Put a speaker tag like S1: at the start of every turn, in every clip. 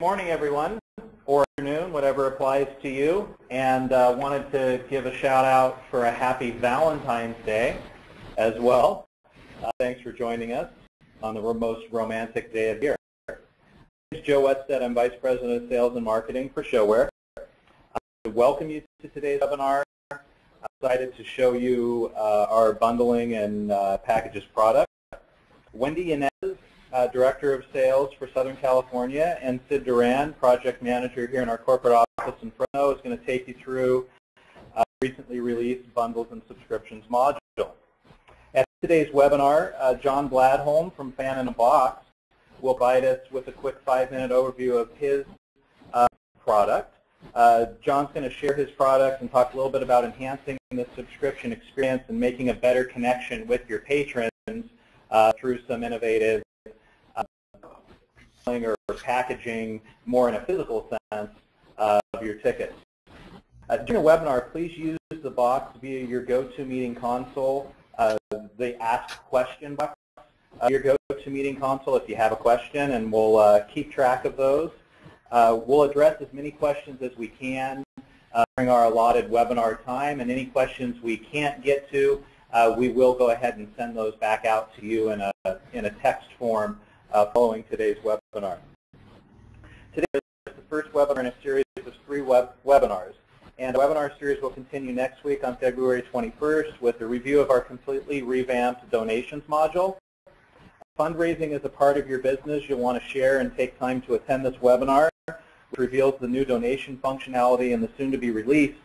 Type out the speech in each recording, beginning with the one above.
S1: morning, everyone, or afternoon, whatever applies to you, and uh, wanted to give a shout out for a happy Valentine's Day as well. Uh, thanks for joining us on the most romantic day of the year. My name is Joe Wetstead. I'm Vice President of Sales and Marketing for ShoWare. I welcome you to today's webinar. I'm excited to show you uh, our bundling and uh, packages product. Wendy Yanez uh, Director of Sales for Southern California, and Sid Duran, Project Manager here in our corporate office in Fresno, is going to take you through uh, recently released Bundles and Subscriptions module. At today's webinar, uh, John Bladholm from Fan in a Box will provide us with a quick five-minute overview of his uh, product. Uh, John's going to share his product and talk a little bit about enhancing the subscription experience and making a better connection with your patrons uh, through some innovative or packaging more in a physical sense uh, of your tickets. Uh, during a webinar, please use the box via your GoToMeeting console, uh, the Ask Question box, uh, your GoToMeeting console if you have a question, and we'll uh, keep track of those. Uh, we'll address as many questions as we can uh, during our allotted webinar time, and any questions we can't get to, we will go ahead and send those back out to you in a, in a text form following today's webinar. Today is the first webinar in a series of three web webinars. And the webinar series will continue next week on February 21st with a review of our completely revamped donations module. Fundraising is a part of your business. You'll want to share and take time to attend this webinar, which reveals the new donation functionality in the soon-to-be released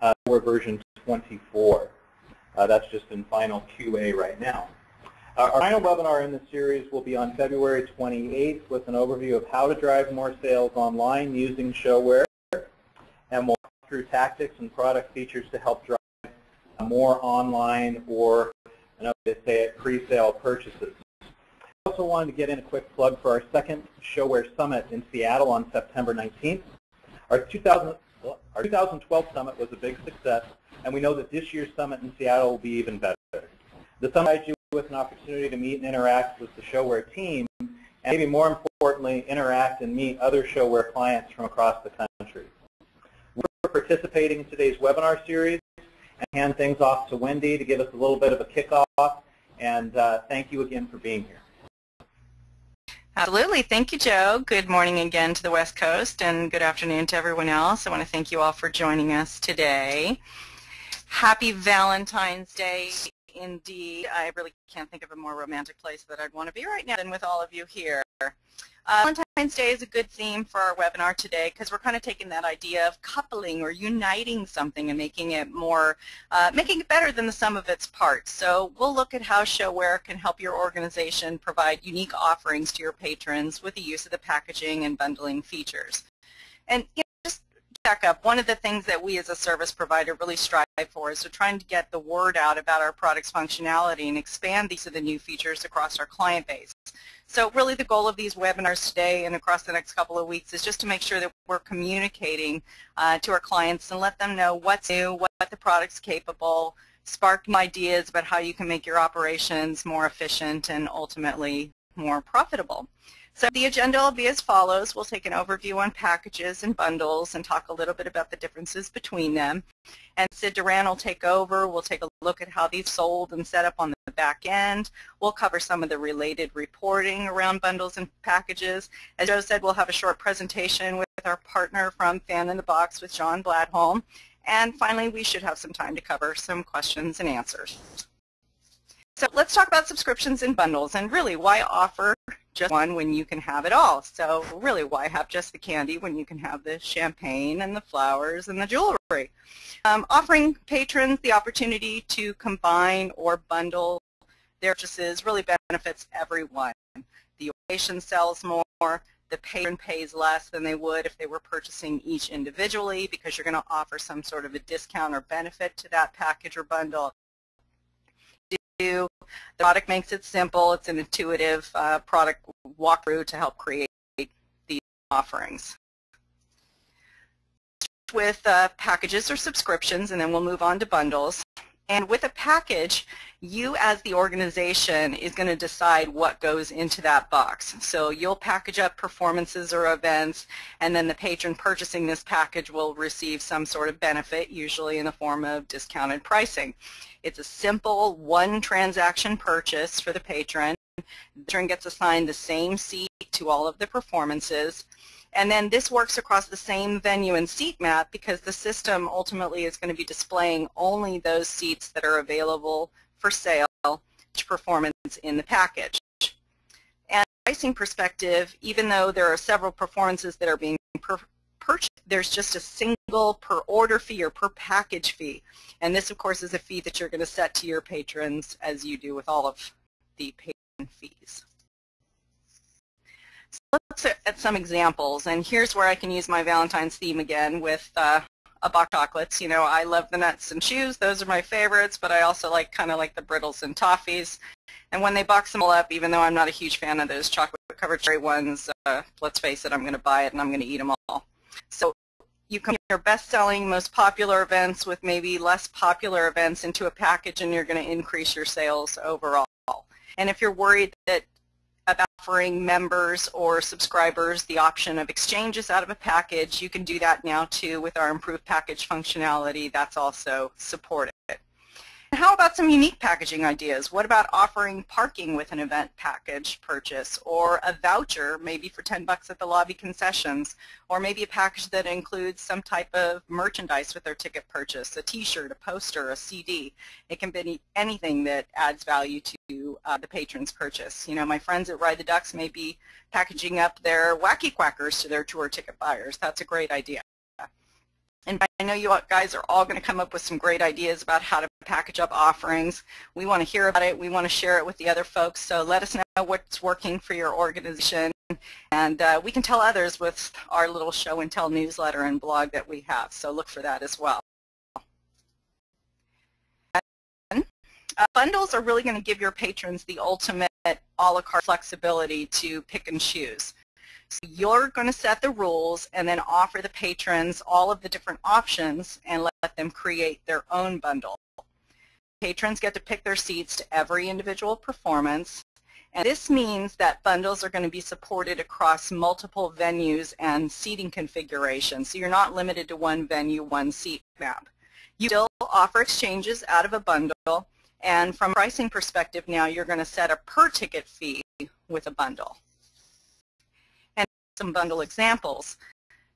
S1: uh, version 24. Uh, that's just in final QA right now. Our final webinar in the series will be on February 28th with an overview of how to drive more sales online using ShoWare. And we'll walk through tactics and product features to help drive more online or, I know they say it, pre-sale purchases. I also wanted to get in a quick plug for our second ShoWare Summit in Seattle on September 19th. Our, 2000, our 2012 Summit was a big success, and we know that this year's Summit in Seattle will be even better. The Summit with an opportunity to meet and interact with the ShoWare team, and maybe more importantly, interact and meet other ShoWare clients from across the country. We're participating in today's webinar series and hand things off to Wendy to give us a little bit of a kickoff, and uh, thank you again for being here.
S2: Absolutely. Thank you, Joe. Good morning again to the West Coast, and good afternoon to everyone else. I want to thank you all for joining us today. Happy Valentine's Day indeed. I really can't think of a more romantic place that I'd want to be right now than with all of you here. Uh, Valentine's Day is a good theme for our webinar today because we're kind of taking that idea of coupling or uniting something and making it more, uh, making it better than the sum of its parts. So we'll look at how ShoWare can help your organization provide unique offerings to your patrons with the use of the packaging and bundling features. And you back up, one of the things that we as a service provider really strive for is to trying to get the word out about our product's functionality and expand these of the new features across our client base. So really the goal of these webinars today and across the next couple of weeks is just to make sure that we're communicating uh, to our clients and let them know what's new, what the product's capable, spark ideas about how you can make your operations more efficient and ultimately more profitable. So the agenda will be as follows. We'll take an overview on packages and bundles and talk a little bit about the differences between them. And Sid Duran will take over. We'll take a look at how these sold and set up on the back end. We'll cover some of the related reporting around bundles and packages. As Joe said, we'll have a short presentation with our partner from Fan in the Box with John Bladholm. And finally, we should have some time to cover some questions and answers. So let's talk about subscriptions and bundles and really why offer just one when you can have it all. So really, why have just the candy when you can have the champagne and the flowers and the jewelry? Um, offering patrons the opportunity to combine or bundle their purchases really benefits everyone. The organization sells more, the patron pays less than they would if they were purchasing each individually because you're going to offer some sort of a discount or benefit to that package or bundle. The product makes it simple. It's an intuitive uh, product walkthrough to help create these offerings. With uh, packages or subscriptions, and then we'll move on to bundles. And with a package, you as the organization is going to decide what goes into that box. So you'll package up performances or events, and then the patron purchasing this package will receive some sort of benefit, usually in the form of discounted pricing. It's a simple one transaction purchase for the patron. The patron gets assigned the same seat to all of the performances. And then this works across the same venue and seat map because the system ultimately is going to be displaying only those seats that are available for sale to performance in the package. And pricing perspective, even though there are several performances that are being purchased, there's just a single per order fee or per package fee. And this, of course, is a fee that you're going to set to your patrons as you do with all of the patron fees. So let's look at some examples, and here's where I can use my Valentine's theme again with uh, a box of chocolates. You know, I love the nuts and chews; those are my favorites, but I also like kind of like the brittles and toffees. And when they box them all up, even though I'm not a huge fan of those chocolate-covered cherry ones, uh, let's face it, I'm going to buy it and I'm going to eat them all. So you can your best-selling, most popular events with maybe less popular events into a package, and you're going to increase your sales overall. And if you're worried that about offering members or subscribers the option of exchanges out of a package. You can do that now too with our improved package functionality. That's also supported. How about some unique packaging ideas? What about offering parking with an event package purchase or a voucher maybe for 10 bucks at the lobby concessions or maybe a package that includes some type of merchandise with their ticket purchase, a t-shirt, a poster, a CD. It can be anything that adds value to uh, the patron's purchase. You know, my friends at Ride the Ducks may be packaging up their wacky quackers to their tour ticket buyers. That's a great idea. And I know you guys are all going to come up with some great ideas about how to package up offerings. We want to hear about it. We want to share it with the other folks. So let us know what's working for your organization. And uh, we can tell others with our little show and tell newsletter and blog that we have. So look for that as well. Uh, bundles are really going to give your patrons the ultimate a la carte flexibility to pick and choose. So you're going to set the rules and then offer the patrons all of the different options and let them create their own bundle. Patrons get to pick their seats to every individual performance. And this means that bundles are going to be supported across multiple venues and seating configurations. So you're not limited to one venue, one seat map. You still offer exchanges out of a bundle. And from a pricing perspective now, you're going to set a per ticket fee with a bundle some bundle examples.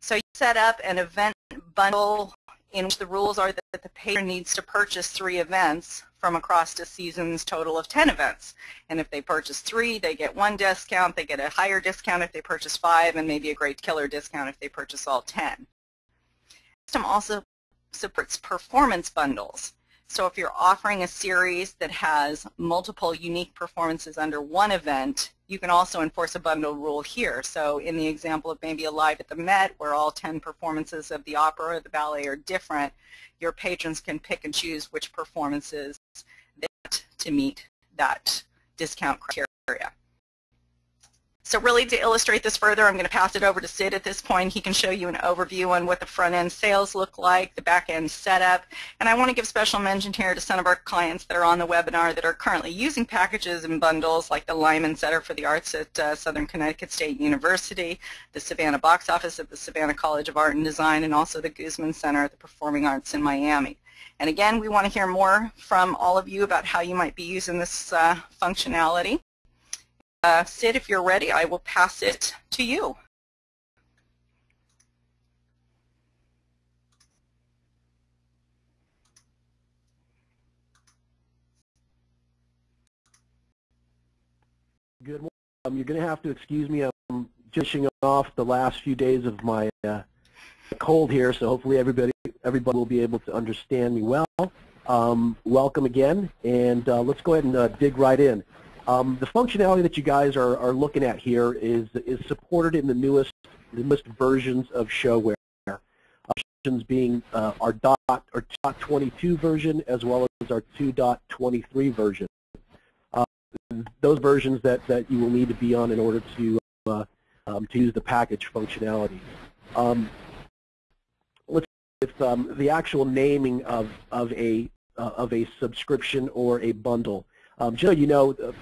S2: So you set up an event bundle in which the rules are that the patron needs to purchase three events from across a season's total of 10 events. And if they purchase three, they get one discount, they get a higher discount if they purchase five, and maybe a great killer discount if they purchase all 10. The system also supports performance bundles. So if you're offering a series that has multiple unique performances under one event, you can also enforce a bundle rule here. So in the example of maybe a live at the Met where all 10 performances of the opera or the ballet are different, your patrons can pick and choose which performances they want to meet that discount criteria. So really to illustrate this further, I'm going to pass it over to Sid at this point. He can show you an overview on what the front-end sales look like, the back-end setup, and I want to give special mention here to some of our clients that are on the webinar that are currently using packages and bundles like the Lyman Center for the Arts at uh, Southern Connecticut State University, the Savannah Box Office at the Savannah College of Art and Design, and also the Gusman Center at the Performing Arts in Miami. And again, we want to hear more from all of you about how you might be using this uh, functionality. Uh, Sid, if you're ready, I will pass it to you.
S3: Good morning. Um, you're going to have to excuse me. I'm finishing off the last few days of my uh, cold here, so hopefully everybody everybody will be able to understand me well. Um, welcome again, and uh, let's go ahead and uh, dig right in. Um, the functionality that you guys are, are looking at here is, is supported in the newest, the newest versions of ShoWare. Options being uh, our dot or dot 22 version as well as our 2.23 version. Uh, those versions that, that you will need to be on in order to uh, um, to use the package functionality. Um, let's with um, the actual naming of of a uh, of a subscription or a bundle. Um, you know, uh, uh,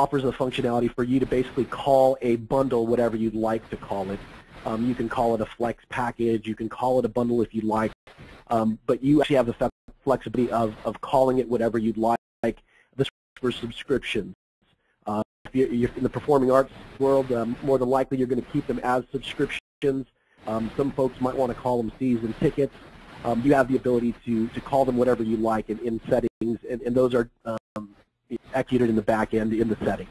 S3: offers a functionality for you to basically call a bundle whatever you'd like to call it. Um, you can call it a flex package. You can call it a bundle if you'd like. Um, but you actually have the flexibility of, of calling it whatever you'd like. This for subscriptions. Uh, if you're, you're, in the performing arts world, um, more than likely you're going to keep them as subscriptions. Um, some folks might want to call them season tickets. Um, you have the ability to, to call them whatever you like in, in settings, and, and those are um, executed in the back end in the setting.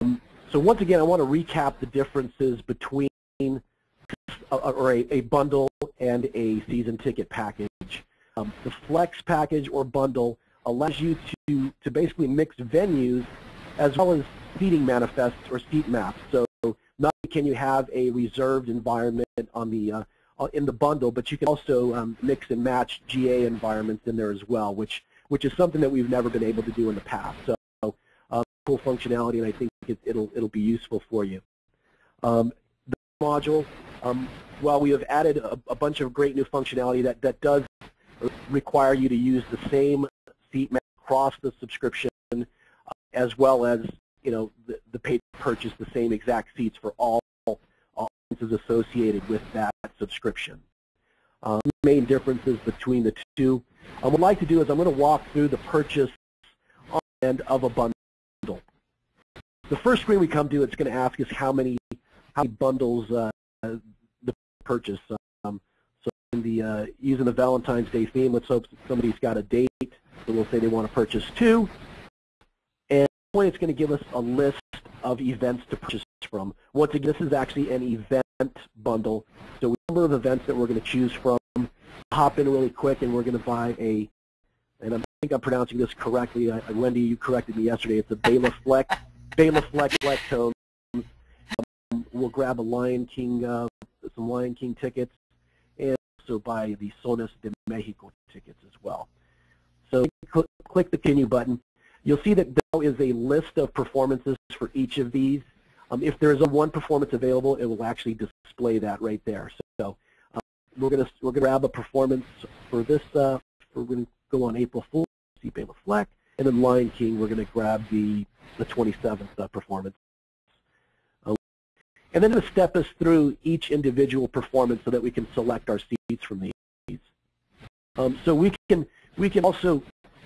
S3: Um, so once again, I want to recap the differences between a, or a, a, bundle and a season ticket package. Um, the flex package or bundle allows you to, to basically mix venues as well as seating manifests or seat maps. So not only can you have a reserved environment on the uh, in the bundle, but you can also um, mix and match GA environments in there as well, which which is something that we've never been able to do in the past. So uh, cool functionality, and I think it, will it'll be useful for you. Um, the module, um, while we have added a, a, bunch of great new functionality that that does require you to use the same seat map across the subscription, uh, as well as you know the, the paid purchase the same exact seats for all audiences associated with that subscription. Um, main differences between the two. Um, what I'd like to do is I'm going to walk through the purchase end of a bundle. The first screen we come to, it's going to ask us how many how many bundles uh, the purchase. Um, so in the uh, using the Valentine's Day theme, let's hope somebody's got a date. So we'll say they want to purchase two. And point, it's going to give us a list of events to purchase from. Once again, this is actually an event bundle. So a number of events that we're going to choose from. Hop in really quick, and we're going to buy a, and I think I'm pronouncing this correctly. I, Wendy, you corrected me yesterday. It's a Bela Fleck, Bela Fleck Flecktones. Um, we'll grab a Lion King, uh, some Lion King tickets, and also buy the Sones de Mexico tickets as well. So click, click the continue button. You'll see that there is a list of performances for each of these. Um, if there is a one performance available, it will actually display that right there. So um, we're going to we're going to grab a performance for this. Uh, we're going to go on April Fool, see Bela Fleck, and then Lion King. We're going to grab the the 27th uh, performance. Um, and then to step us through each individual performance so that we can select our seats from these. Um, so we can we can also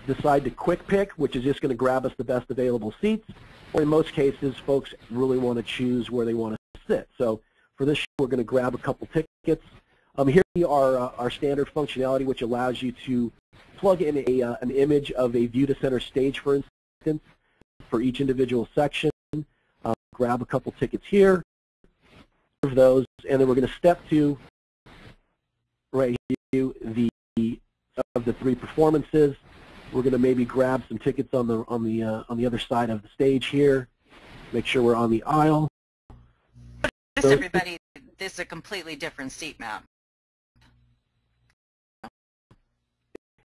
S3: decide to quick pick, which is just going to grab us the best available seats, or in most cases, folks really want to choose where they want to sit. So for this, show, we're going to grab a couple tickets. Um, here are uh, our standard functionality, which allows you to plug in a, uh, an image of a view to center stage, for instance, for each individual section. Uh, grab a couple tickets here, of those, and then we're going to step to right here the of the three performances. We're going to maybe grab some tickets on the on the uh, on the other side of the stage here. Make sure we're on the aisle.
S2: This everybody, this is a completely different seat map.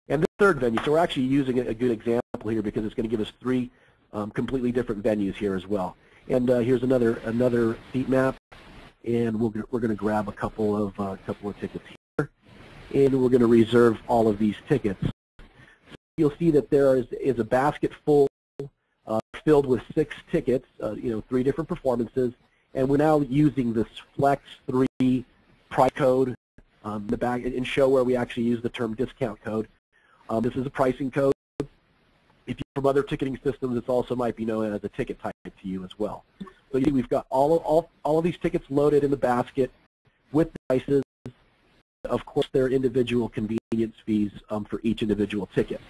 S3: And the third venue, so we're actually using a good example here because it's going to give us three um, completely different venues here as well. And uh, here's another another seat map, and we'll, we're going to grab a couple of uh, couple of tickets here, and we're going to reserve all of these tickets you'll see that there is, is a basket full uh, filled with six tickets, uh, you know, three different performances, and we're now using this Flex 3 price code um, the back in ShoWare we actually use the term discount code. Um, this is a pricing code. If you're from other ticketing systems, it also might be known as a ticket type to you as well. So you see we've got all of, all, all of these tickets loaded in the basket with the prices. Of course, there are individual convenience fees um, for each individual ticket.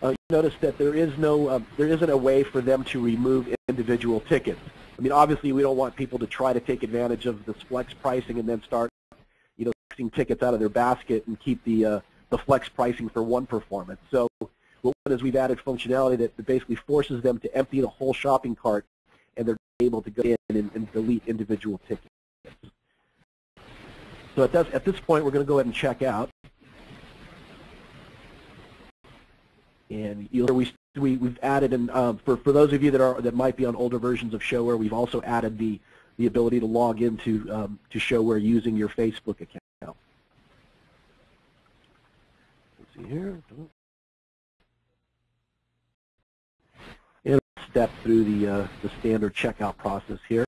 S3: Uh, notice that there is no, uh, there isn't a way for them to remove individual tickets. I mean, obviously, we don't want people to try to take advantage of this flex pricing and then start, you know, taking tickets out of their basket and keep the uh, the flex pricing for one performance. So what is we've added functionality that basically forces them to empty the whole shopping cart, and they're able to go in and, and delete individual tickets. So at, that, at this point, we're going to go ahead and check out. And you'll we we we've added and uh, for for those of you that are that might be on older versions of ShoWare, we've also added the the ability to log into um, to ShoWare using your Facebook account. Let's see here. And step through the uh, the standard checkout process here.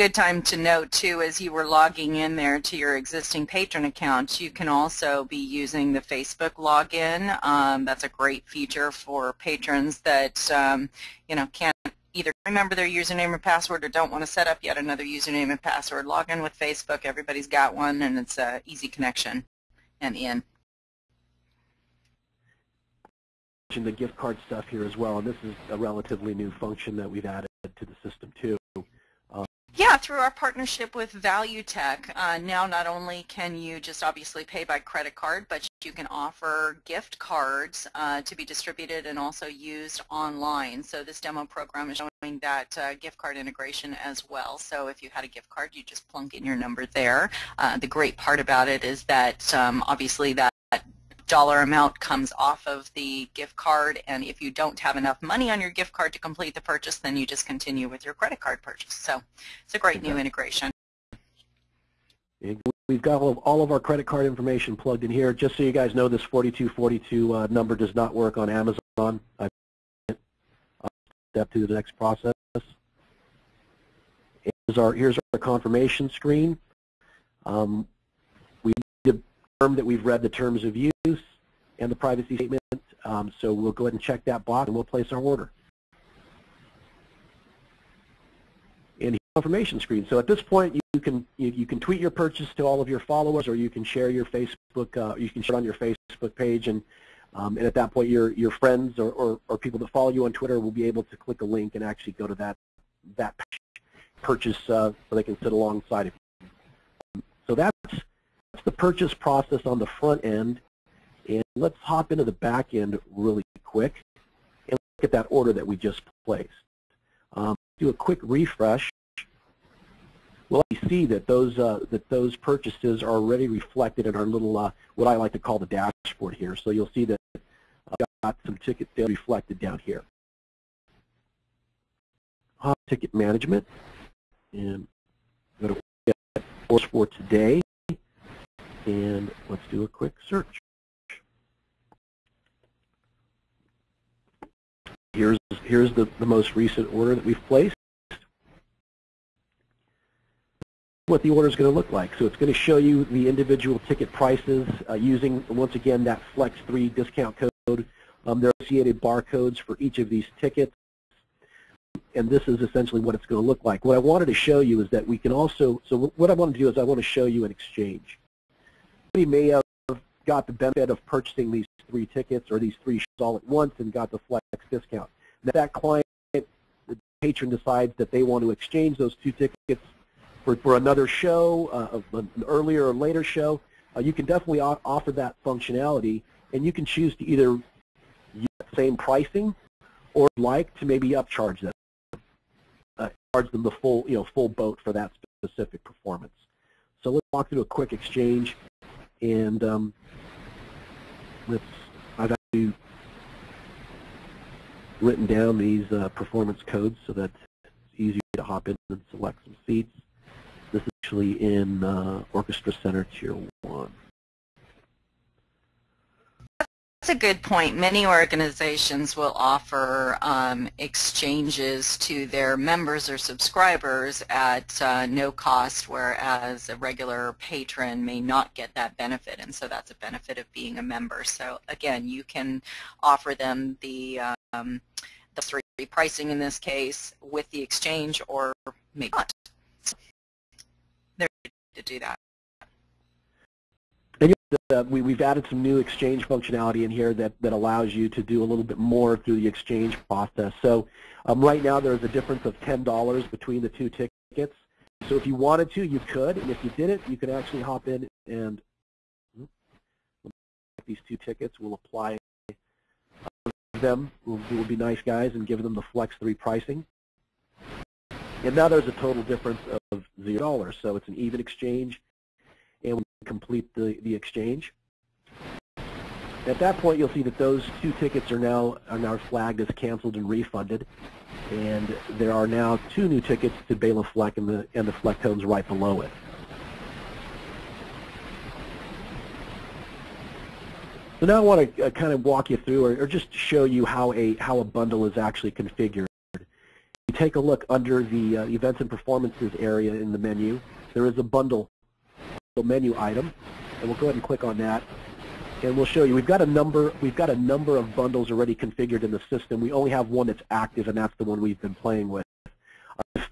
S2: Good time to note too as you were logging in there to your existing patron account you can also be using the Facebook login. Um, that's a great feature for patrons that um, you know can't either remember their username or password or don't want to set up yet another username and password. Log in with Facebook everybody's got one and it's a easy connection and in.
S3: The gift card stuff here as well and this is a relatively new function that we've added to the system too
S2: yeah, through our partnership with Valutec, uh, now not only can you just obviously pay by credit card, but you can offer gift cards uh, to be distributed and also used online. So this demo program is showing that uh, gift card integration as well. So if you had a gift card, you just plunk in your number there. Uh, the great part about it is that um, obviously that dollar amount comes off of the gift card and if you don't have enough money on your gift card to complete the purchase then you just continue with your credit card purchase. So it's a great okay. new integration.
S3: We've got all of, all of, our credit card information plugged in here. Just so you guys know, this 4242 uh, number does not work on Amazon. I step to the next process. Here's our, here's our confirmation screen. Um, that we've read the terms of use and the privacy statement. Um, so we'll go ahead and check that box and we'll place our order. And confirmation screen. So at this point, you can you, you, can tweet your purchase to all of your followers, or you can share your Facebook. Uh, you can share it on your Facebook page, and um, and at that point, your your friends or, or, or people that follow you on Twitter will be able to click a link and actually go to that that purchase uh, so they can sit alongside of you. So that's that's the purchase process on the front end. And let's hop into the back end really quick and look at that order that we just placed. Um, do a quick refresh. We'll see that those uh, that those purchases are already reflected in our little uh, what I like to call the dashboard here. So you'll see that I've got some ticket sales reflected down here. Hop ticket management and go to orders for today and let's do a quick search. Here's, here's the, the most recent order that we've placed. what the order is going to look like. So it's going to show you the individual ticket prices uh, using, once again, that Flex 3 discount code. Um, there are associated barcodes for each of these tickets. And this is essentially what it's going to look like. What I wanted to show you is that we can also, so what I want to do is I want to show you an exchange. We may have got the benefit of purchasing these three tickets or these three shows all at once and got the flex discount. If that client, the patron decides that they want to exchange those two tickets for, for another show, uh, an earlier or later show, uh, you can definitely offer that functionality and you can choose to either use that same pricing or like to maybe upcharge them, uh, charge them the full, you know, full boat for that specific performance. So let's walk through a quick exchange and um, let's, I've actually written down these uh, performance codes so that it's easier to hop in and select some seats. This is actually in uh, Orchestra Center Tier 1
S2: a good point. Many organizations will offer um, exchanges to their members or subscribers at uh, no cost, whereas a regular patron may not get that benefit, and so that's a benefit of being a member. So again, you can offer them the um, the three pricing in this case with the exchange, or maybe not. So they're to do that.
S3: Uh, we, have added some new exchange functionality in here that, that allows you to do a little bit more through the exchange process. So um, right now there's a difference of $10 between the two tickets. So if you wanted to, you could, and if you didn't, you could actually hop in and hmm, these two tickets. We'll apply them. We'll, we'll be nice guys and give them the Flex 3 pricing. And now there's a total difference of $0. So it's an even exchange complete the, the exchange. At that point, you'll see that those two tickets are now are now flagged as canceled and refunded, and there are now two new tickets to Bela Fleck and the and the Flecktones right below it. So now I want to uh, kind of walk you through, or, or just show you how a how a bundle is actually configured. You take a look under the uh, events and performances area in the menu. There is a bundle menu item, and we'll go ahead and click on that and we'll show you. We've got a number. We've got a number of bundles already configured in the system. We only have one that's active, and that's the one we've been playing with. Uh,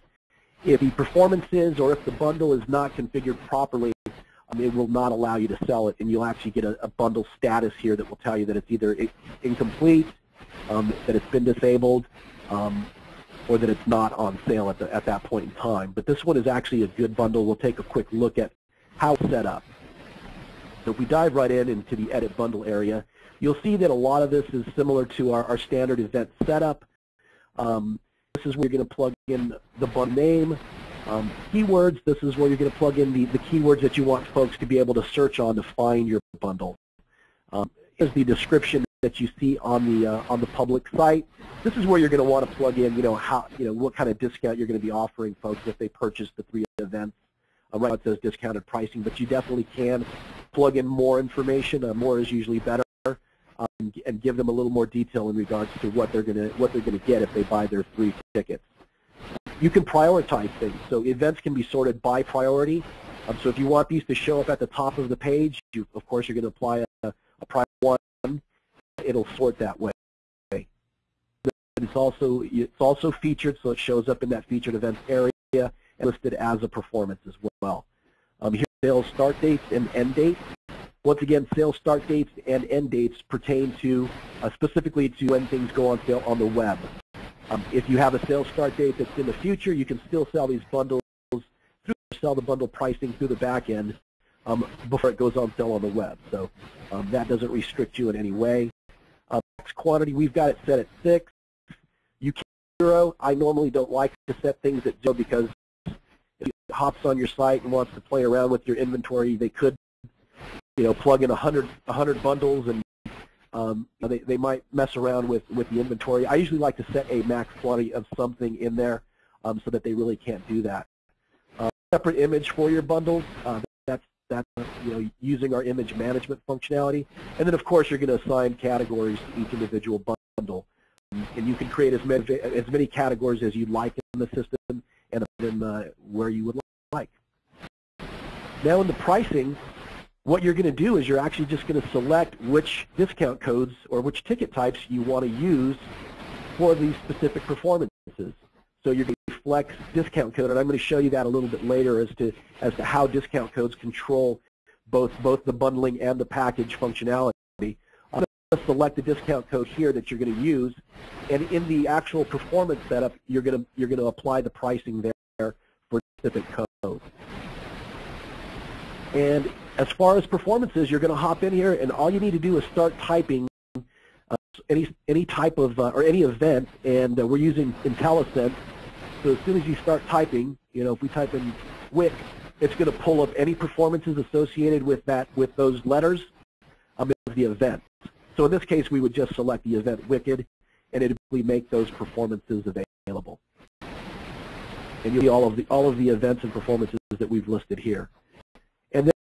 S3: if the performance is, or if the bundle is not configured properly, um, it will not allow you to sell it, and you'll actually get a, a bundle status here that will tell you that it's either incomplete, um, that it's been disabled, um, or that it's not on sale at, the, at that point in time. But this one is actually a good bundle. We'll take a quick look at how it's set up. So if we dive right in into the edit bundle area, you'll see that a lot of this is similar to our, our standard event setup. Um, this is where you're going to plug in the bundle name. Um, keywords, this is where you're going to plug in the, the keywords that you want folks to be able to search on to find your bundle. Um, here's the description that you see on the uh, on the public site. This is where you're going to want to plug in, you know, how you know what kind of discount you're going to be offering folks if they purchase the three events. Right now it says discounted pricing, but you definitely can plug in more information. Uh, more is usually better, um, and give them a little more detail in regards to what they're going to what they're going to get if they buy their three tickets. You can prioritize things, so events can be sorted by priority. Um, so if you want these to show up at the top of the page, you, of course you're going to apply a, a priority one. It'll sort that way. It's also it's also featured, so it shows up in that featured events area listed as a performance as well. Um, here sales start dates and end dates. Once again, sales start dates and end dates pertain to uh, specifically to when things go on sale on the web. Um, if you have a sales start date that's in the future, you can still sell these bundles through sell the bundle pricing through the back end um, before it goes on sale on the web. So um, that doesn't restrict you in any way. Uh, quantity, we've got it set at six. You can zero. I normally don't like to set things at zero because hops on your site and wants to play around with your inventory, they could, you know, plug in 100, 100 bundles and um, they, they might mess around with, with the inventory. I usually like to set a max quantity of something in there um, so that they really can't do that. Uh, separate image for your bundles, uh, that's, that's you know, using our image management functionality. And then, of course, you're going to assign categories to each individual bundle. And you can create as many, as many categories as you'd like in the system and then uh, where you would like. Now in the pricing, what you're going to do is you're actually just going to select which discount codes or which ticket types you want to use for these specific performances. So you're going to flex discount code, and I'm going to show you that a little bit later as to as to how discount codes control both both the bundling and the package functionality. I'm going to select the discount code here that you're going to use, and in the actual performance setup, you're going to you're going to apply the pricing there for specific code. And as far as performances, you're going to hop in here, and all you need to do is start typing uh, any any type of uh, or any event, and uh, we're using IntelliSense. So as soon as you start typing, you know, if we type in WIC, it's going to pull up any performances associated with that with those letters of the event. So in this case, we would just select the event Wicked, and it would make those performances available. And you'll see all of the all of the events and performances that we've listed here.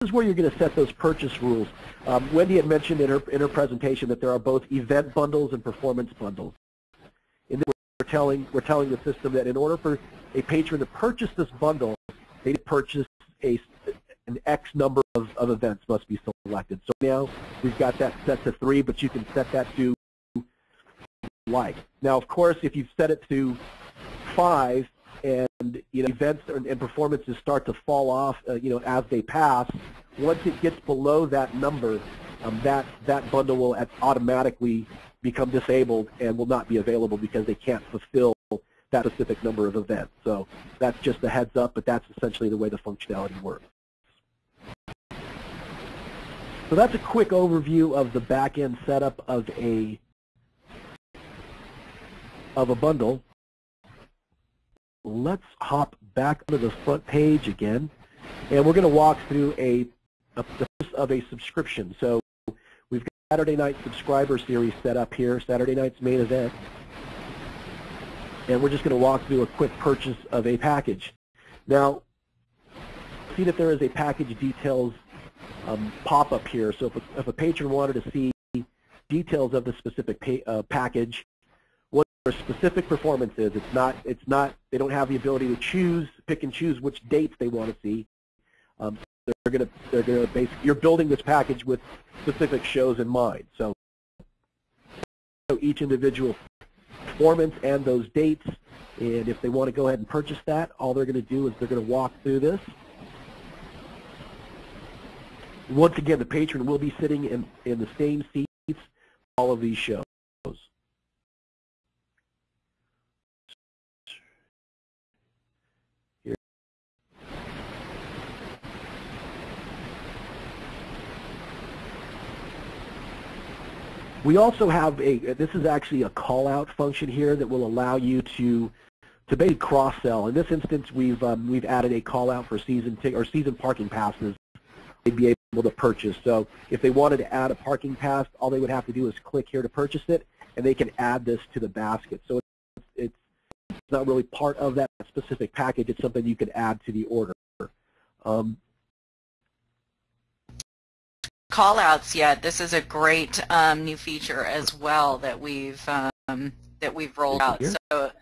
S3: This is where you're going to set those purchase rules. Um, Wendy had mentioned in her in her presentation that there are both event bundles and performance bundles. And we're telling we're telling the system that in order for a patron to purchase this bundle, they purchase a an X number of, of events must be selected. So now we've got that set to three, but you can set that to like. Now, of course, if you've set it to five and you know events and, performances start to fall off, uh, you know, as they pass, once it gets below that number, um, that that bundle will automatically become disabled and will not be available because they can't fulfill that specific number of events. So that's just a heads up, but that's essentially the way the functionality works. So that's a quick overview of the back-end setup of a of a bundle. Let's hop back to the front page again, and we're going to walk through a a, of a subscription. So we've got Saturday Night Subscriber Series set up here, Saturday night's main event. And we're just going to walk through a quick purchase of a package. Now, see that there is a package details um, pop-up here. So if a, if a, patron wanted to see details of the specific pay, uh, package, their specific performances. it's not, it's not, they don't have the ability to choose, pick and choose which dates they want to see. Um, they're going to, they're going to basically, you're building this package with specific shows in mind. So, so each individual performance and those dates, and if they want to go ahead and purchase that, all they're going to do is they're going to walk through this. Once again, the patron will be sitting in, in the same seats all of these shows. We also have a, this is actually a call-out function here that will allow you to to basically cross-sell. In this instance, we've um, we've added a call-out for season or season parking passes they'd be able to purchase. So if they wanted to add a parking pass, all they would have to do is click here to purchase it, and they can add this to the basket. So it's, it's not really part of that specific package. It's something you could add to the order. Um,
S2: Callouts yet. This is a great um, new feature as well that we've um, that we've rolled out. So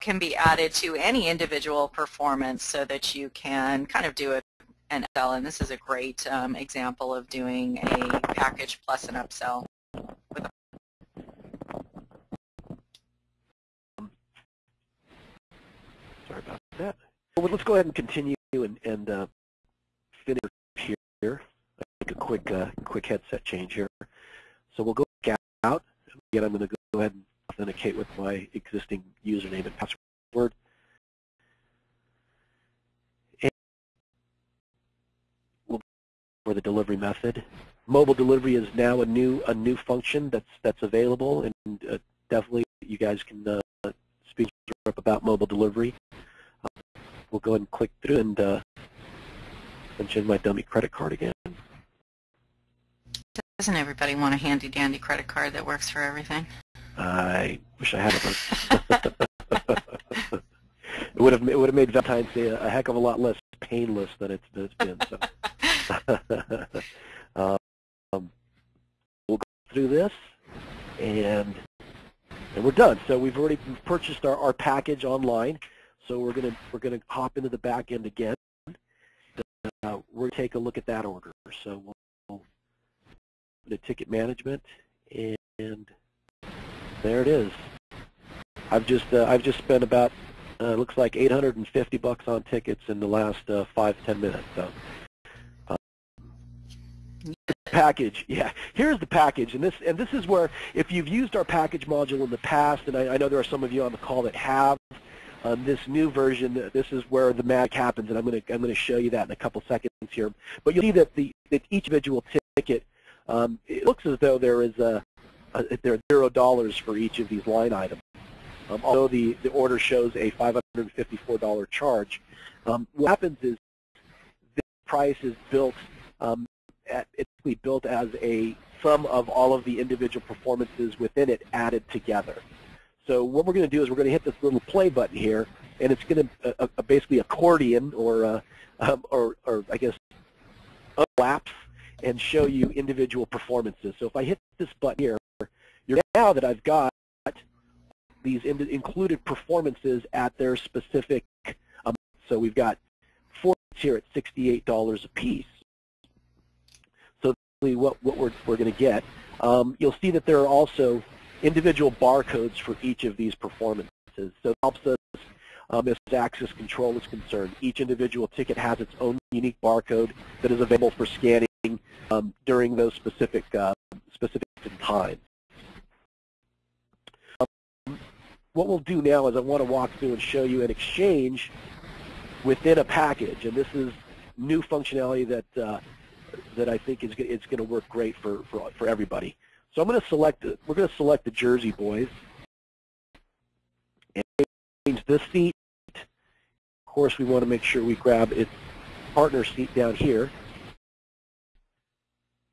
S2: can be added to any individual performance so that you can kind of do it an upsell. And this is a great um, example of doing a package plus an upsell.
S3: Sorry about that. Well, let's go ahead and continue and, and uh, finish here. Make a quick uh, quick headset change here. So we'll go out. Again, I'm going to go ahead and authenticate with my existing username and password. And we'll for the delivery method. Mobile delivery is now a new a new function that's that's available, and uh, definitely you guys can uh, speak up about mobile delivery. We'll go ahead and click through and uh, mention my dummy credit card again.
S2: Doesn't everybody want a handy dandy credit card that works for everything?
S3: I wish I had it. it would have it would have made Valentine's Day a, heck of a lot less painless than it's, it's been. So. um, we'll go through this, and and we're done. So we've already purchased our, our package online. So we're gonna we're gonna hop into the back end again. Uh, we're gonna take a look at that order. So we'll, go to ticket management and there it is. I've just uh, I've just spent about uh, looks like 850 bucks on tickets in the last uh, five ten minutes. So uh, package, yeah. Here's the package, and this and this is where if you've used our package module in the past, and I, I know there are some of you on the call that have. Um, this new version, this is where the magic happens, and I'm going to I'm going to show you that in a couple seconds here. But you'll see that the that each individual ticket, um, it looks as though there is a uh, there are zero dollars for each of these line items. Um, although the, the order shows a $554 charge, um, what happens is the price is built um, at, it's built as a sum of all of the individual performances within it added together. So what we're going to do is we're going to hit this little play button here, and it's going to uh, uh, basically accordion or, uh, um, or, or I guess unlapse and show you individual performances. So if I hit this button here, you're now that I've got these in included performances at their specific amount. So we've got four here at $68 a piece. So what, what we're, we're going to get, um, you'll see that there are also individual barcodes for each of these performances. So it helps us um, as access control is concerned. Each individual ticket has its own unique barcode that is available for scanning um, during those specific uh, specific times what we'll do now is I want to walk through and show you an exchange within a package, and this is new functionality that uh, that I think is it's going to work great for, for for everybody. So I'm going to select we're going to select the Jersey Boys and change this seat Of course, we want to make sure we grab its partner seat down here.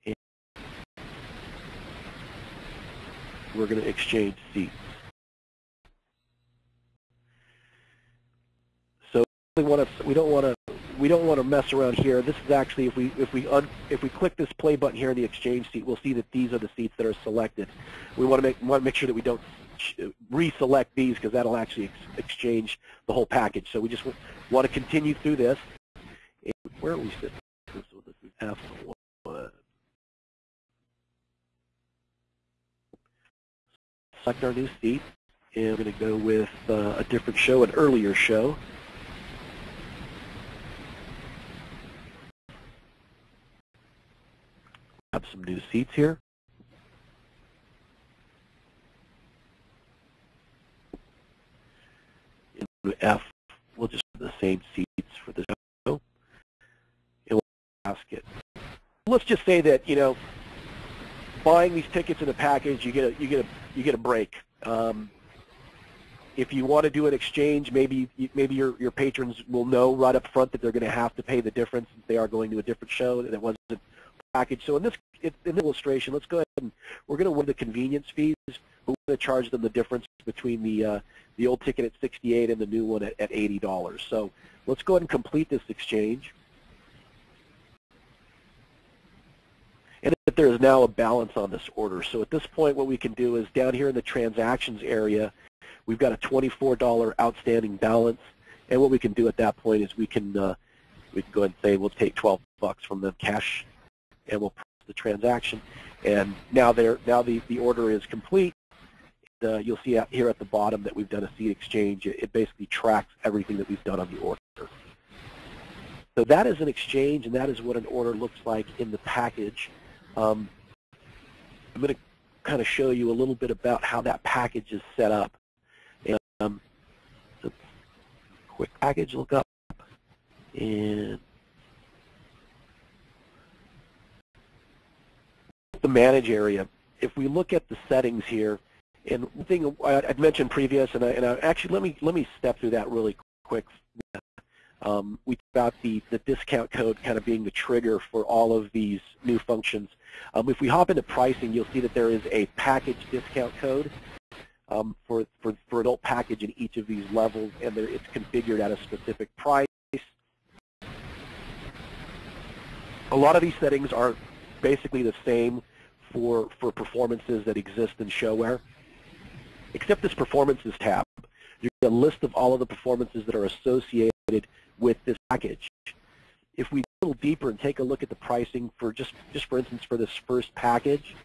S3: And we're going to exchange seats. So we want to we don't want to we don't want to mess around here. This is actually if we if we un, if we click this play button here in the exchange seat, we'll see that these are the seats that are selected. We want to make want to make sure that we don't reselect these because that'll actually ex exchange the whole package. So we just want to continue through this. And where are we sitting? This is F1. Select our new seat, and I'm going to go with uh, a different show, an earlier show. Have some new seats here. F, we'll just have the same seats for the show, and we'll ask it. Let's just say that you know, buying these tickets in a package, you get a you get a you get a break. Um, if you want to do an exchange, maybe maybe your your patrons will know right up front that they're going to have to pay the difference if they are going to a different show that wasn't package. So in this in illustration, let's go ahead and we're going to win the convenience fees. but We're going to charge them the difference between the uh, the old ticket at 68 and the new one at, at $80. So let's go ahead and complete this exchange. And that there is now a balance on this order. So at this point, what we can do is down here in the transactions area, we've got a $24 outstanding balance. And what we can do at that point is we can uh, we can go ahead and say we'll take 12 bucks from the cash, and we'll process the transaction. And now there now the the order is complete uh, you'll see out here at the bottom that we've done a seat exchange. It, it basically tracks everything that we've done on the order. So that is an exchange, and that is what an order looks like in the package. Um, I'm going to kind of show you a little bit about how that package is set up. And, um, quick package look up, and the manage area. If we look at the settings here, and one thing I'd mentioned previous, and, I, and I, actually let me let me step through that really quick. Um, we talked about the, the discount code kind of being the trigger for all of these new functions. Um, if we hop into pricing, you'll see that there is a package discount code um, for, for, for adult package in each of these levels, and there, it's configured at a specific price. A lot of these settings are basically the same for, for performances that exist in ShoWare except this performances tab. You get a list of all of the performances that are associated with this package. If we go a little deeper and take a look at the pricing for just, just for instance, for this first package,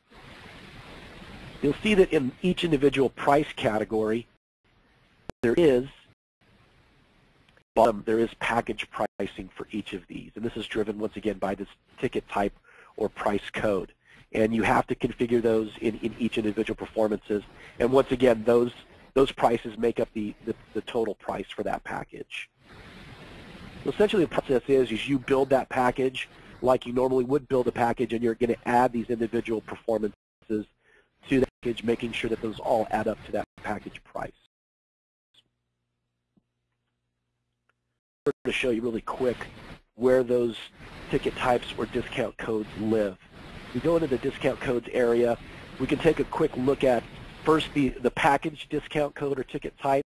S3: you'll see that in each individual price category, there is bottom, there is package pricing for each of these. And this is driven, once again, by this ticket type or price code and you have to configure those in, in each individual performances. And once again, those those prices make up the, the, the total price for that package. So essentially the process is, is you build that package like you normally would build a package and you're going to add these individual performances to the package, making sure that those all add up to that package price. I'm going to show you really quick where those ticket types or discount codes live we go into the discount codes area, we can take a quick look at first the, the package discount code or ticket type.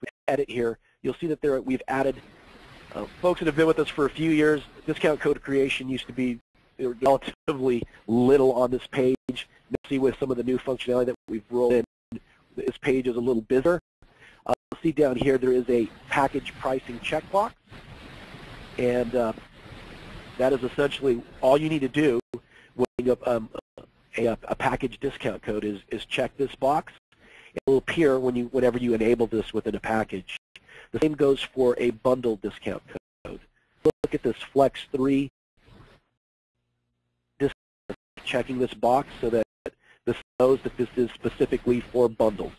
S3: We edit here. You'll see that there we've added, uh, folks that have been with us for a few years, discount code creation used to be relatively little on this page. You see with some of the new functionality that we've rolled in, this page is a little busier. Uh, you'll see down here there is a package pricing checkbox. And uh, that is essentially all you need to do um, a, a, package discount code is, is check this box. It will appear when you, whenever you enable this within a package. The same goes for a bundle discount code. Look at this Flex 3 checking this box so that this knows that this is specifically for bundles.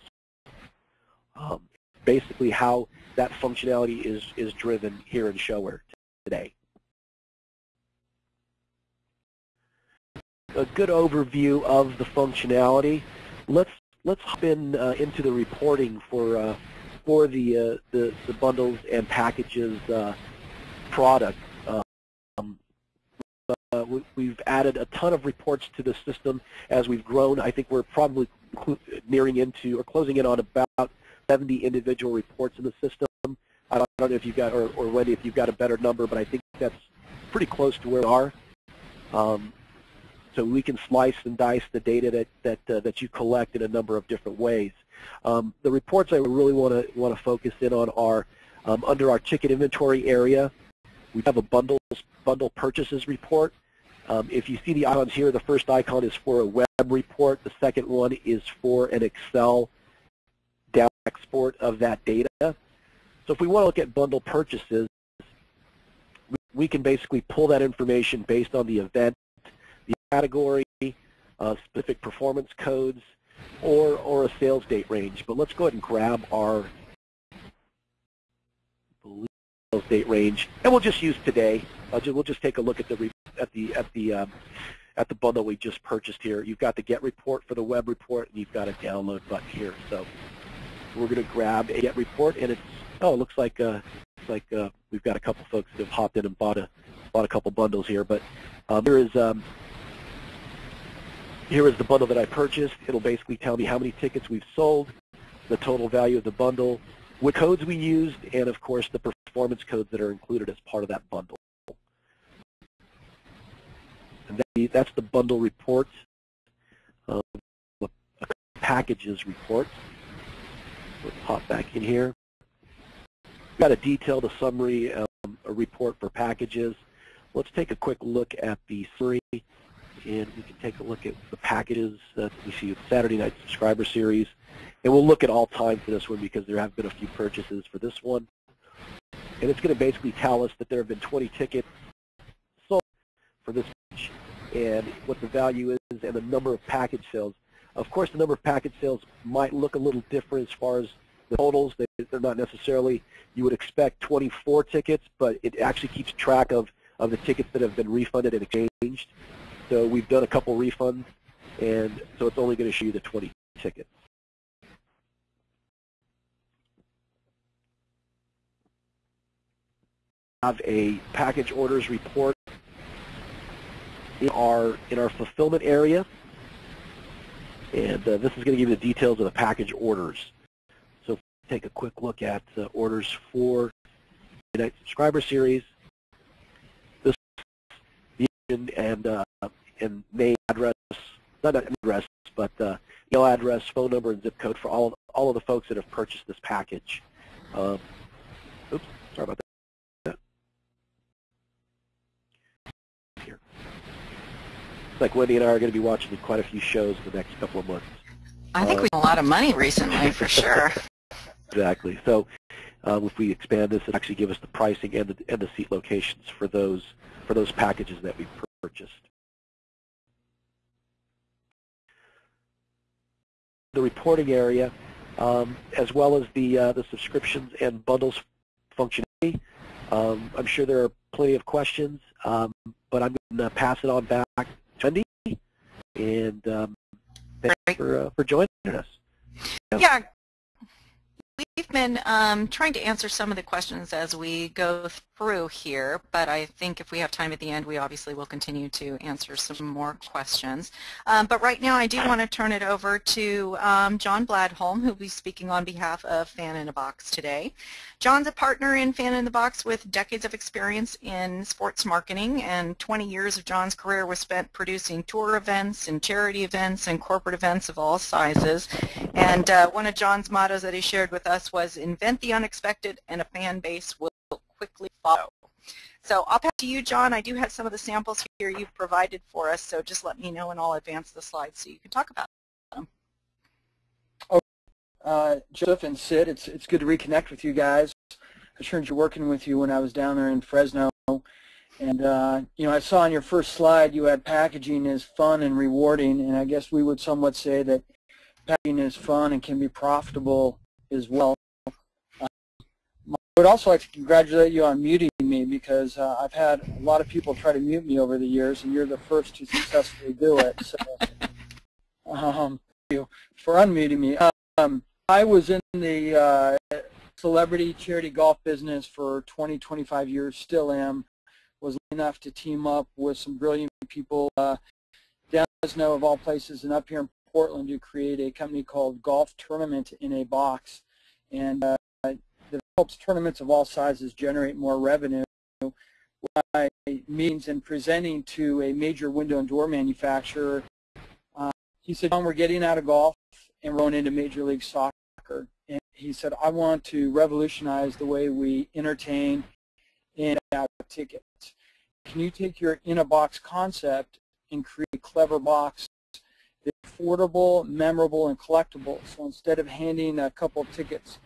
S3: Um, basically how that functionality is, is driven here in ShoWare today. A good overview of the functionality. Let's let's hop in uh, into the reporting for uh, for the uh, the, the bundles and packages uh, product. Um, uh, we, have added a ton of reports to the system as we've grown. I think we're probably nearing into or closing in on about 70 individual reports in the system. I don't, I don't know if you've got, or, or Wendy, if you've got a better number, but I think that's pretty close to where we are. Um, so we can slice and dice the data that that uh, that you collect in a number of different ways. Um, the reports I really want to want to focus in on are um, under our ticket inventory area. We have a bundles bundle purchases report. Um, if you see the icons here, the first icon is for a web report. The second one is for an Excel down export of that data. So if we want to look at bundle purchases, we, we can basically pull that information based on the event category, uh, specific performance codes, or, or a sales date range. But let's go ahead and grab our sales date range, and we'll just use today. Uh, we'll just take a look at the at the at the um, at the bundle we just purchased here. You've got the get report for the web report, and you've got a download button here. So we're going to grab a get report, and it's oh, it looks like uh, looks like uh, we've got a couple folks that have hopped in and bought a bought a couple bundles here. But um, there is um, here is the bundle that I purchased. It'll basically tell me how many tickets we've sold, the total value of the bundle, what codes we used, and of course the performance codes that are included as part of that bundle. And that's the bundle report, um, packages report. Let's hop back in here. We've got a detailed a summary, um, a report for packages. Let's take a quick look at the summary and we can take a look at the packages that we see with Saturday Night Subscriber Series. And we'll look at all time for this one because there have been a few purchases for this one. And it's going to basically tell us that there have been 20 tickets sold for this match and what the value is and the number of package sales. Of course, the number of package sales might look a little different as far as the totals. They're not necessarily, you would expect 24 tickets, but it actually keeps track of, of the tickets that have been refunded and exchanged. So we've done a couple refunds, and so it's only going to show you the 20 tickets. have a package orders report in our in our fulfillment area, and uh, this is going to give you the details of the package orders. So take a quick look at orders for the subscriber series. And uh, and name, address, not address, but uh, email address, phone number, and zip code for all of, all of the folks that have purchased this package. Um, oops, sorry about that. Here. It's like Wendy and I are going to be watching quite a few shows in the next couple of months.
S2: I think uh, we've a lot of money recently, for sure.
S3: exactly. So um, if we expand this, it actually give us the pricing and the, and the seat locations for those for those packages that we purchased. the reporting area, um, as well as the uh, the subscriptions and bundles functionality. Um, I'm sure there are plenty of questions, um, but I'm going to pass it on back to Wendy, and um, thanks for, uh, for joining us.
S2: Yeah, We've been um, trying to answer some of the questions as we go through here, but I think if we have time at the end, we obviously will continue to answer some more questions. Um, but right now, I do want to turn it over to um, John Bladholm, who will be speaking on behalf of Fan in a Box today. John's a partner in Fan in the Box with decades of experience in sports marketing, and 20 years of John's career was spent producing tour events and charity events and corporate events of all sizes. And uh, one of John's mottos that he shared with us was invent the unexpected and a fan base will quickly follow. So I'll pass to you, John. I do have some of the samples here you've provided for us, so just let me know and I'll advance the slides so you can talk about them.
S4: Okay. Uh, Joseph and Sid, it's, it's good to reconnect with you guys. I turned you working with you when I was down there in Fresno. And, uh, you know, I saw on your first slide you had packaging is fun and rewarding, and I guess we would somewhat say that packaging is fun and can be profitable as well. I would also like to congratulate you on muting me because uh, I've had a lot of people try to mute me over the years, and you're the first to successfully do it. So, um, thank you for unmuting me. Um, I was in the uh, celebrity charity golf business for 20, 25 years, still am. Was enough to team up with some brilliant people uh, down Fresno of all places and up here in Portland to create a company called Golf Tournament in a Box. And uh, that helps tournaments of all sizes generate more revenue by means and presenting to a major window and door manufacturer. Uh, he said, John, we're getting out of golf and going into Major League Soccer. And he said, I want to revolutionize the way we entertain and out tickets. Can you take your in-a-box concept and create a clever box affordable, memorable, and collectible? So instead of handing a couple of tickets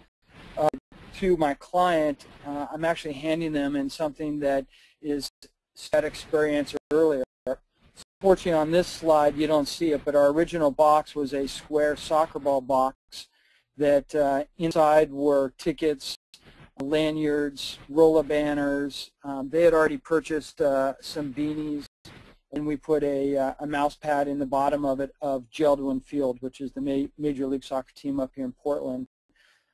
S4: uh, to my client, uh, I'm actually handing them in something that is that experience earlier. Fortunately, on this slide, you don't see it, but our original box was a square soccer ball box that uh, inside were tickets, lanyards, roller banners. Um, they had already purchased uh, some beanies, and we put a, uh, a mouse pad in the bottom of it of Jeld-Wen Field, which is the ma Major League Soccer team up here in Portland.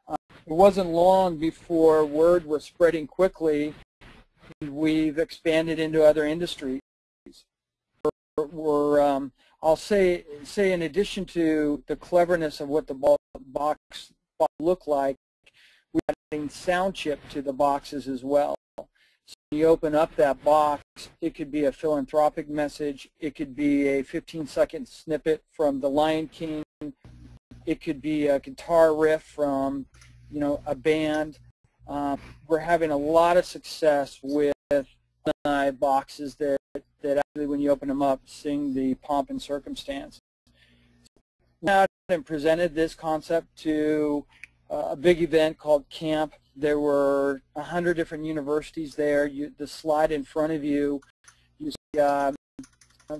S4: Uh, it wasn't long before word was spreading quickly and we've expanded into other industries. We're, we're um, I'll say, say in addition to the cleverness of what the box, box look like, we're adding sound chip to the boxes as well. So you open up that box, it could be a philanthropic message, it could be a 15-second snippet from The Lion King, it could be a guitar riff from, you know, a band, um, we're having a lot of success with uh, boxes that, that actually, when you open them up, sing the pomp and circumstance. Now, and presented this concept to a big event called Camp. There were 100 different universities there. You, the slide in front of you, you see um,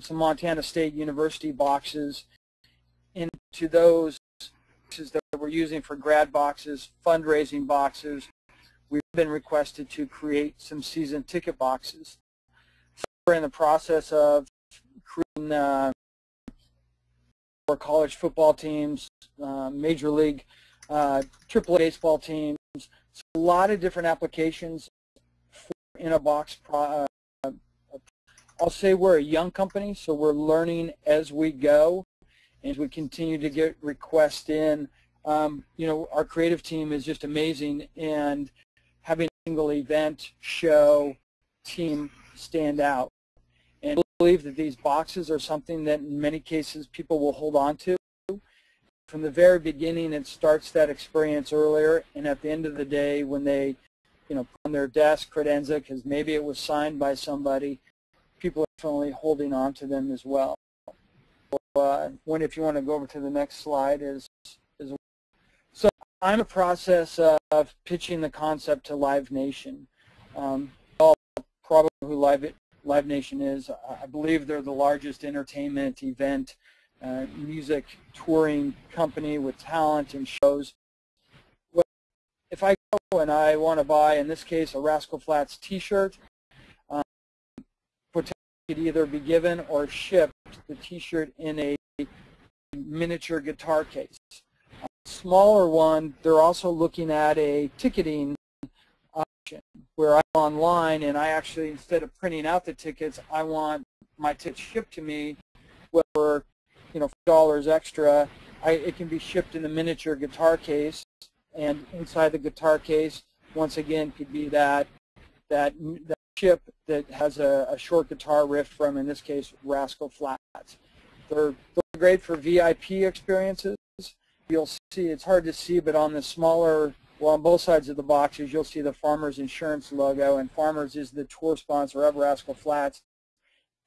S4: some Montana State University boxes. Into those is that we're using for grad boxes, fundraising boxes, we've been requested to create some season ticket boxes. So we're in the process of creating uh, for college football teams, uh, major league, uh, AAA baseball teams. A lot of different applications for in a box. Uh, I'll say we're a young company, so we're learning as we go. As we continue to get requests in, um, you know, our creative team is just amazing, and having a single event, show, team stand out. And I believe that these boxes are something that in many cases people will hold on to. From the very beginning, it starts that experience earlier, and at the end of the day, when they, you know, on their desk credenza, because maybe it was signed by somebody, people are definitely holding on to them as well. Uh, when, if you want to go over to the next slide, is is so I'm the process of pitching the concept to Live Nation. Um, all probably who Live, Live Nation is. I believe they're the largest entertainment event, uh, music touring company with talent and shows. Well, if I go and I want to buy, in this case, a Rascal Flatts t-shirt, um, potentially could either be given or shipped the t-shirt in a miniature guitar case A smaller one, they're also looking at a ticketing option where I'm online and I actually, instead of printing out the tickets, I want my tickets shipped to me for, you know, dollars extra. I, it can be shipped in a miniature guitar case, and inside the guitar case, once again, could be that that that chip that has a, a short guitar riff from, in this case, Rascal Flatts. They're, they're great for VIP experiences you'll see, it's hard to see, but on the smaller, well, on both sides of the boxes, you'll see the Farmers Insurance logo, and Farmers is the tour sponsor of Rascal Flatts.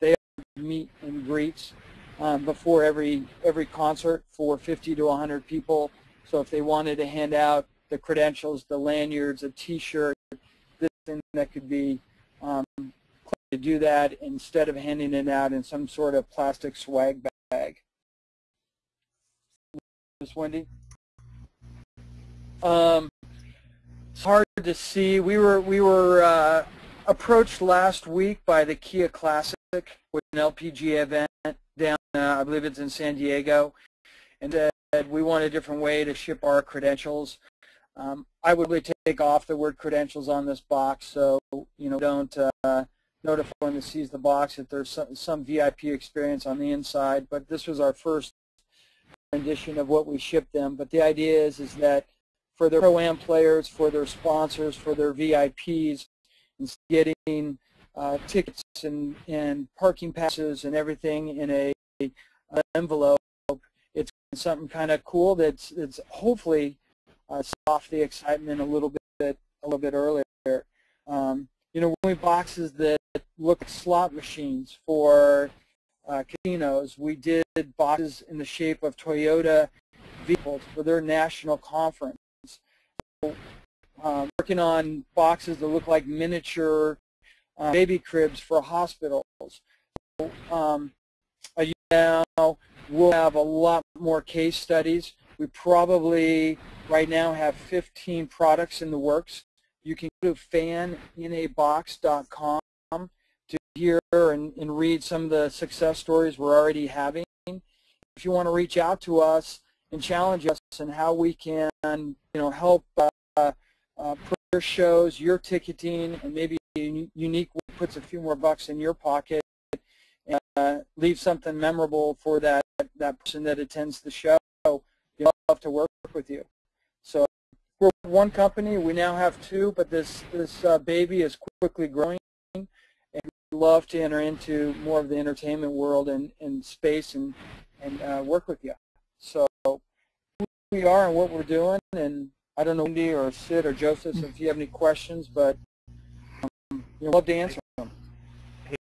S4: They meet and greets um, before every every concert for 50 to 100 people. So if they wanted to hand out the credentials, the lanyards, a T-shirt, this thing that could be um, to do that instead of handing it out in some sort of plastic swag bag. Miss Wendy? Um, it's hard to see. We were we were uh, approached last week by the Kia Classic with an LPGA event down, I believe it's in San Diego, and said we want a different way to ship our credentials. Um, I would really take off the word credentials on this box, so you know don't uh, notify when it sees the box that there's some, some VIP experience on the inside. But this was our first rendition of what we shipped them. But the idea is is that for their pro-am players, for their sponsors, for their VIPs, getting uh, tickets and, and parking passes and everything in a envelope, it's something kind of cool that's, that's hopefully uh, off the excitement a little bit a little bit earlier. Um, you know, when we boxes that look like slot machines for uh, casinos, we did boxes in the shape of Toyota vehicles for their national conference. So, um, working on boxes that look like miniature uh, baby cribs for hospitals. So, um, now we'll have a lot more case studies. We probably right now have 15 products in the works. You can go to faninabox.com to hear and, and read some of the success stories we're already having. If you want to reach out to us and challenge us and how we can, you know, help uh, uh, your shows, your ticketing, and maybe unique puts a few more bucks in your pocket, uh, leave something memorable for that that person that attends the show. We'd love to work with you. So we're one company. We now have two, but this this uh, baby is quickly growing, and we'd love to enter into more of the entertainment world and, and space and and uh, work with you. So who we are and what we're doing, and I don't know Wendy or Sid or Joseph if you have any questions, but um, you know, love to answer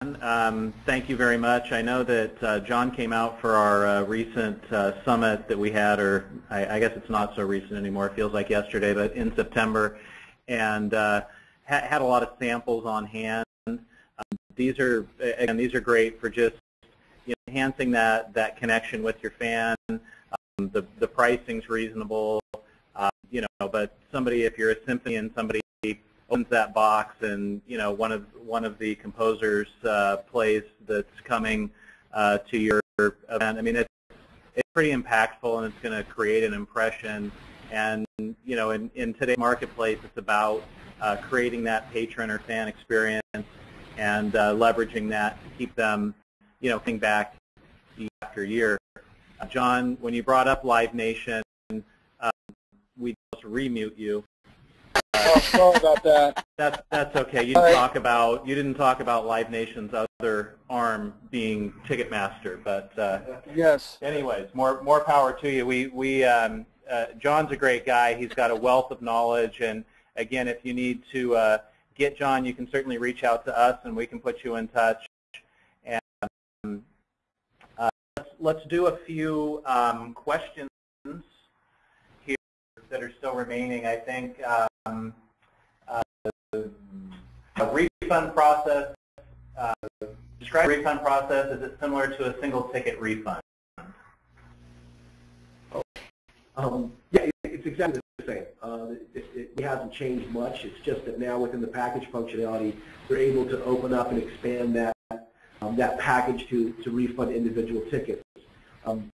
S4: them.
S1: Um, thank you very much. I know that uh, John came out for our uh, recent uh, summit that we had, or I, I, guess it's not so recent anymore. It feels like yesterday, but in September, and uh, ha had a lot of samples on hand. Um, these are again, these are great for just you know, enhancing that that connection with your fan. Um, the the pricing's reasonable, uh, you know. But somebody, if you're a symphony and somebody opens that box and you know one of one of the composers uh, plays that's coming uh, to your event. I mean it's it's pretty impactful and it's going to create an impression. And you know in, in today's marketplace it's about uh, creating that patron or fan experience and uh, leveraging that to keep them you know coming back year after year. John, when you brought up Live Nation, um, we just remute you
S4: Oh, sorry about that.
S1: That's that's okay. You didn't talk about you didn't talk about Live Nation's other arm being Ticketmaster, but uh,
S4: yes.
S1: Anyways, more more power to you. We we um, uh, John's a great guy. He's got a wealth of knowledge, and again, if you need to uh, get John, you can certainly reach out to us, and we can put you in touch. And um, uh, let's let's do a few um, questions here that are still remaining. I think. Um, uh, a refund process, uh, describe refund process. Is it similar to a single ticket refund?
S3: Um, yeah, it's exactly the same. Uh, it, it, it, hasn't changed much. It's just that now within the package functionality, we're able to open up and expand that um, that package to, to refund individual tickets. Um,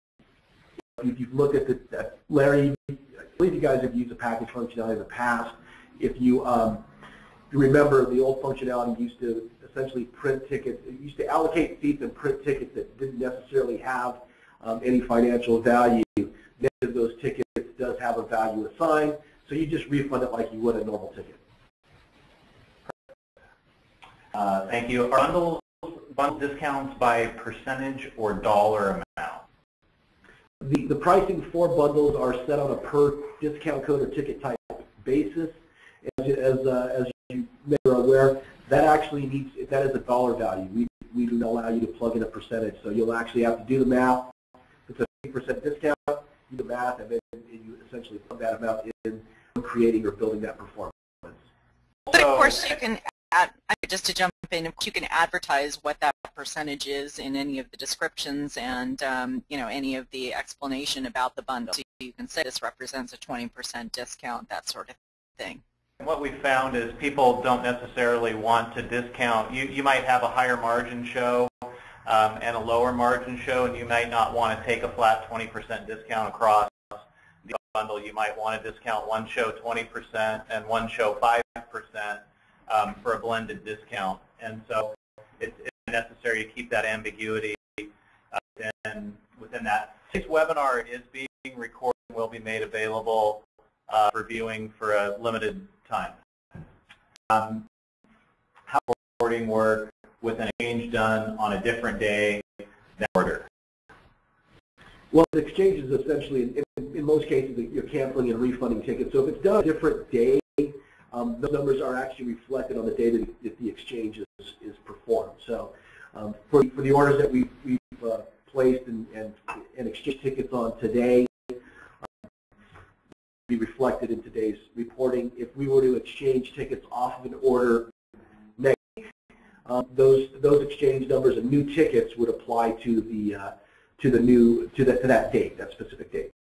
S3: if you've looked at the, Larry, I believe you guys have used the package functionality in the past if you, um, you remember the old functionality used to essentially print tickets, it used to allocate seats and print tickets that didn't necessarily have um, any financial value. Of those tickets does have a value assigned, so you just refund it like you would a normal ticket.
S1: Uh, thank you. Are bundles, bundle discounts by percentage or dollar amount?
S3: The, the pricing for bundles are set on a per discount code or ticket type basis as, as, uh, as you may be aware, that actually needs, that is a dollar value. We, we do not allow you to plug in a percentage. So you'll actually have to do the math. It's a 50% discount, do the math, and then you essentially plug that amount in creating or building that performance.
S2: But of course you can add, just to jump in, you can advertise what that percentage is in any of the descriptions and um, you know any of the explanation about the bundle. So you can say this represents a 20% discount, that sort of thing.
S1: What we found is people don't necessarily want to discount. You, you might have a higher margin show um, and a lower margin show, and you might not want to take a flat 20% discount across the bundle, you might want to discount one show 20% and one show 5% um, for a blended discount. And so it's, it's necessary to keep that ambiguity uh, within, within that. This webinar is being recorded and will be made available uh, for viewing for a limited time. Um, how recording work with an exchange done on a different day than order?
S3: Well, the exchange is essentially, in, in, most cases, you're canceling and refunding tickets. So if it's done a different day, um, those numbers are actually reflected on the day that, that the exchange is, is performed. So um, for, for the orders that we've, we've uh, placed and, and, and exchange tickets on today, be reflected in today's reporting. If we were to exchange tickets off of an order next week, um, those those exchange numbers and new tickets would apply to the uh, to the new to that to that date, that specific date.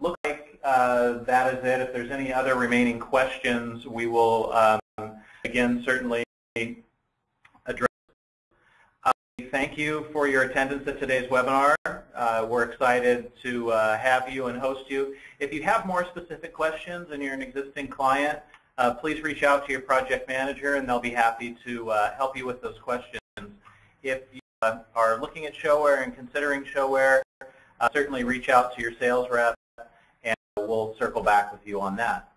S1: Look like uh, that is it. If there's any other remaining questions, we will um, again certainly. Thank you for your attendance at today's webinar. Uh, we're excited to uh, have you and host you. If you have more specific questions and you're an existing client, uh, please reach out to your project manager and they'll be happy to uh, help you with those questions. If you uh, are looking at ShoWare and considering ShoWare, uh, certainly reach out to your sales rep and we'll circle back with you on that.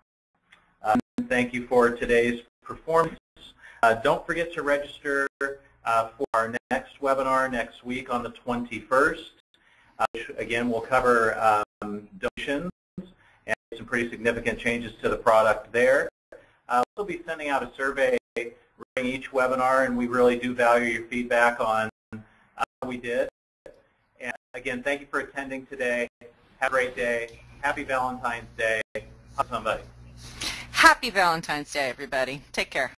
S1: Um, thank you for today's performance. Don't forget to register uh, for our next webinar next week on the 21st. Uh, which again, will cover um, donations and some pretty significant changes to the product there. Uh, we'll be sending out a survey during each webinar, and we really do value your feedback on how we did. And again, thank you for attending today. Have a great day. Happy Valentine's Day. Hug somebody.
S2: Happy Valentine's Day, everybody. Take care.